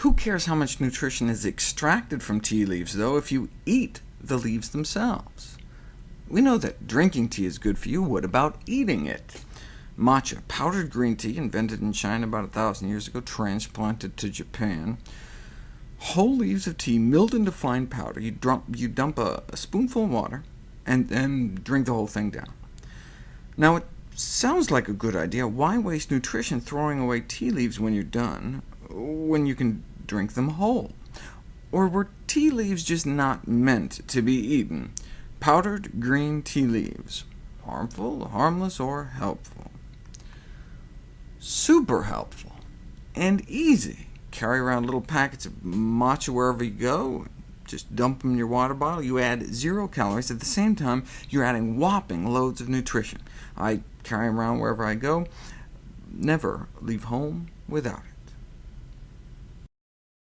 Who cares how much nutrition is extracted from tea leaves, though, if you eat the leaves themselves? We know that drinking tea is good for you. What about eating it? Matcha, powdered green tea, invented in China about a thousand years ago, transplanted to Japan. Whole leaves of tea milled into fine powder. You, dump, you dump a, a spoonful of water, and then drink the whole thing down. Now, it sounds like a good idea. Why waste nutrition throwing away tea leaves when you're done, when you can drink them whole? Or were tea leaves just not meant to be eaten? Powdered green tea leaves. Harmful, harmless, or helpful? Super helpful, and easy. Carry around little packets of matcha wherever you go, just dump them in your water bottle. You add zero calories. At the same time, you're adding whopping loads of nutrition. I carry them around wherever I go. Never leave home without it.